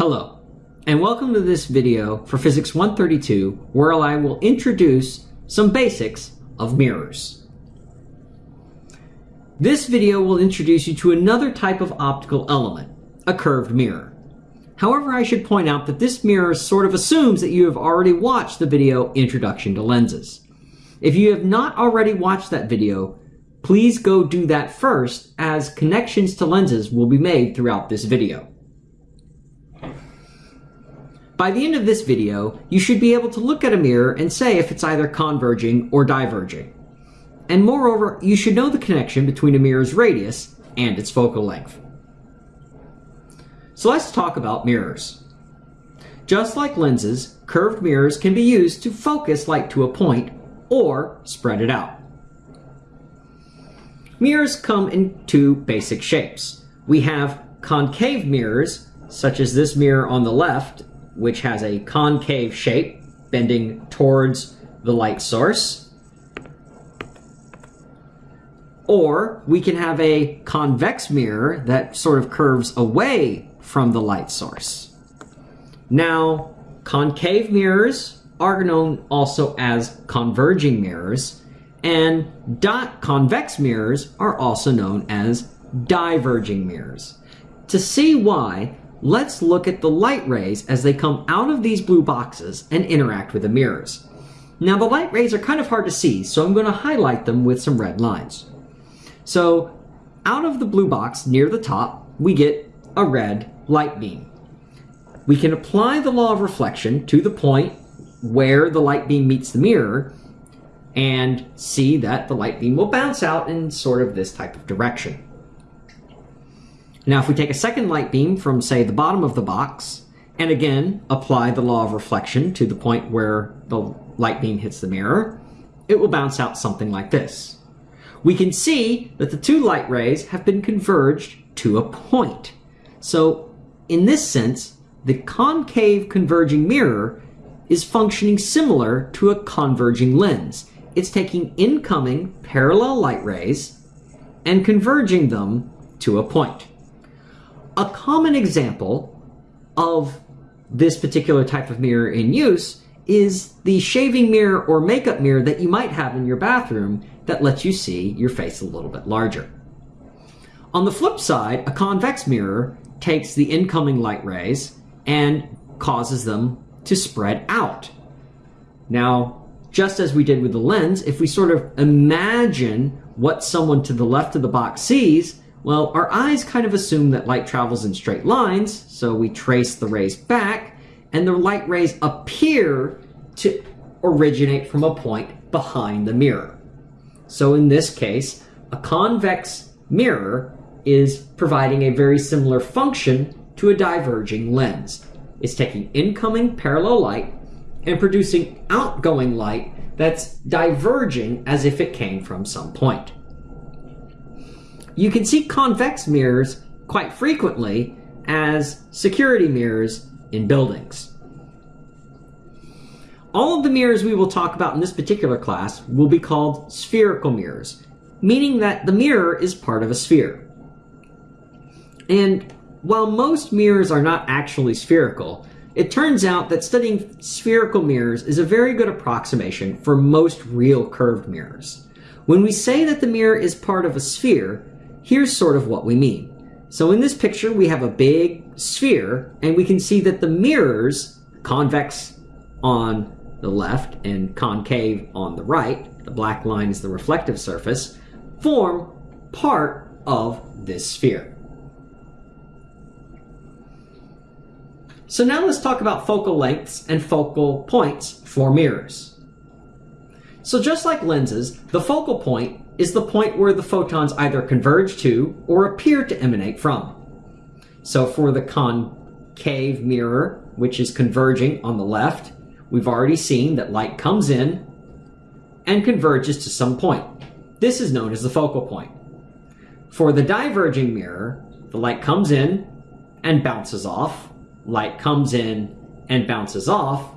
Hello, and welcome to this video for Physics 132, where I will introduce some basics of mirrors. This video will introduce you to another type of optical element, a curved mirror. However, I should point out that this mirror sort of assumes that you have already watched the video Introduction to Lenses. If you have not already watched that video, please go do that first as connections to lenses will be made throughout this video. By the end of this video, you should be able to look at a mirror and say if it's either converging or diverging. And moreover, you should know the connection between a mirror's radius and its focal length. So let's talk about mirrors. Just like lenses, curved mirrors can be used to focus light to a point or spread it out. Mirrors come in two basic shapes. We have concave mirrors, such as this mirror on the left, which has a concave shape, bending towards the light source. Or we can have a convex mirror that sort of curves away from the light source. Now, concave mirrors are known also as converging mirrors, and dot convex mirrors are also known as diverging mirrors. To see why, let's look at the light rays as they come out of these blue boxes and interact with the mirrors. Now the light rays are kind of hard to see, so I'm going to highlight them with some red lines. So out of the blue box near the top, we get a red light beam. We can apply the law of reflection to the point where the light beam meets the mirror and see that the light beam will bounce out in sort of this type of direction. Now if we take a second light beam from say the bottom of the box and again apply the law of reflection to the point where the light beam hits the mirror, it will bounce out something like this. We can see that the two light rays have been converged to a point. So in this sense, the concave converging mirror is functioning similar to a converging lens. It's taking incoming parallel light rays and converging them to a point. A common example of this particular type of mirror in use is the shaving mirror or makeup mirror that you might have in your bathroom that lets you see your face a little bit larger. On the flip side, a convex mirror takes the incoming light rays and causes them to spread out. Now, just as we did with the lens, if we sort of imagine what someone to the left of the box sees, well, our eyes kind of assume that light travels in straight lines, so we trace the rays back, and the light rays appear to originate from a point behind the mirror. So in this case, a convex mirror is providing a very similar function to a diverging lens. It's taking incoming parallel light and producing outgoing light that's diverging as if it came from some point. You can see convex mirrors quite frequently as security mirrors in buildings. All of the mirrors we will talk about in this particular class will be called spherical mirrors, meaning that the mirror is part of a sphere. And while most mirrors are not actually spherical, it turns out that studying spherical mirrors is a very good approximation for most real curved mirrors. When we say that the mirror is part of a sphere, here's sort of what we mean. So in this picture, we have a big sphere, and we can see that the mirrors, convex on the left and concave on the right, the black line is the reflective surface, form part of this sphere. So now let's talk about focal lengths and focal points for mirrors. So just like lenses, the focal point is the point where the photons either converge to or appear to emanate from. So for the concave mirror, which is converging on the left, we've already seen that light comes in and converges to some point. This is known as the focal point. For the diverging mirror, the light comes in and bounces off, light comes in and bounces off,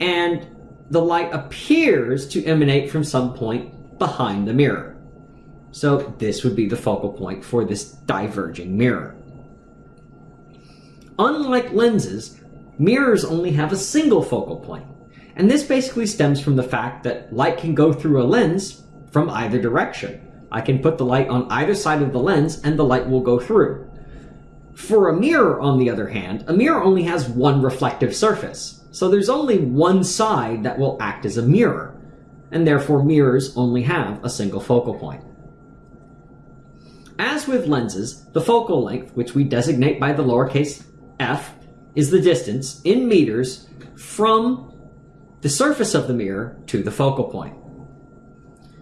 and the light appears to emanate from some point behind the mirror. So this would be the focal point for this diverging mirror. Unlike lenses, mirrors only have a single focal point. And this basically stems from the fact that light can go through a lens from either direction. I can put the light on either side of the lens and the light will go through. For a mirror, on the other hand, a mirror only has one reflective surface. So there's only one side that will act as a mirror, and therefore mirrors only have a single focal point. As with lenses, the focal length, which we designate by the lowercase f, is the distance in meters from the surface of the mirror to the focal point.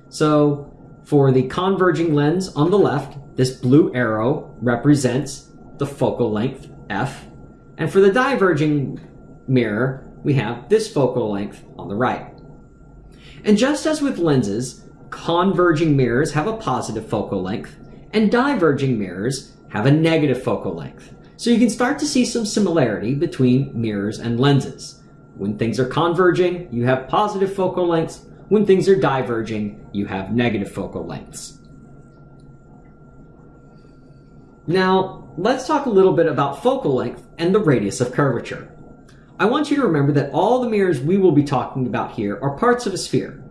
So for the converging lens on the left, this blue arrow represents the focal length f, and for the diverging mirror, we have this focal length on the right. And just as with lenses, converging mirrors have a positive focal length, and diverging mirrors have a negative focal length. So you can start to see some similarity between mirrors and lenses. When things are converging, you have positive focal lengths. When things are diverging, you have negative focal lengths. Now, let's talk a little bit about focal length and the radius of curvature. I want you to remember that all the mirrors we will be talking about here are parts of a sphere.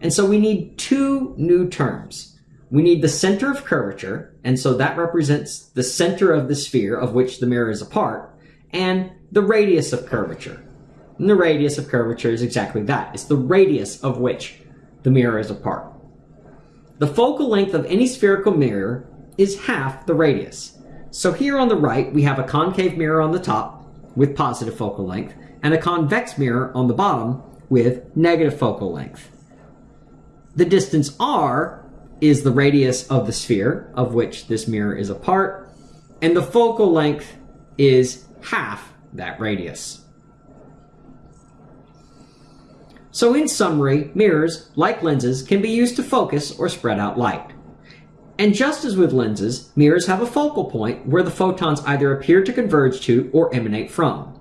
And so we need two new terms. We need the center of curvature, and so that represents the center of the sphere of which the mirror is a part, and the radius of curvature. And the radius of curvature is exactly that. It's the radius of which the mirror is a part. The focal length of any spherical mirror is half the radius. So here on the right, we have a concave mirror on the top, with positive focal length, and a convex mirror on the bottom with negative focal length. The distance r is the radius of the sphere of which this mirror is a part, and the focal length is half that radius. So in summary, mirrors, like lenses, can be used to focus or spread out light. And just as with lenses, mirrors have a focal point where the photons either appear to converge to or emanate from.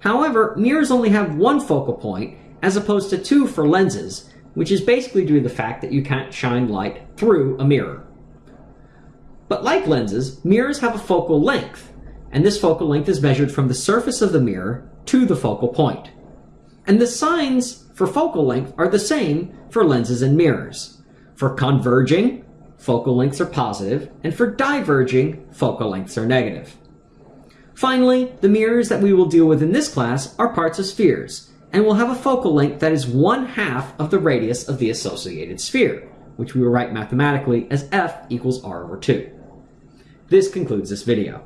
However, mirrors only have one focal point as opposed to two for lenses, which is basically due to the fact that you can't shine light through a mirror. But like lenses, mirrors have a focal length, and this focal length is measured from the surface of the mirror to the focal point. And the signs for focal length are the same for lenses and mirrors. For converging, focal lengths are positive, and for diverging, focal lengths are negative. Finally, the mirrors that we will deal with in this class are parts of spheres, and will have a focal length that is one half of the radius of the associated sphere, which we will write mathematically as f equals r over 2. This concludes this video.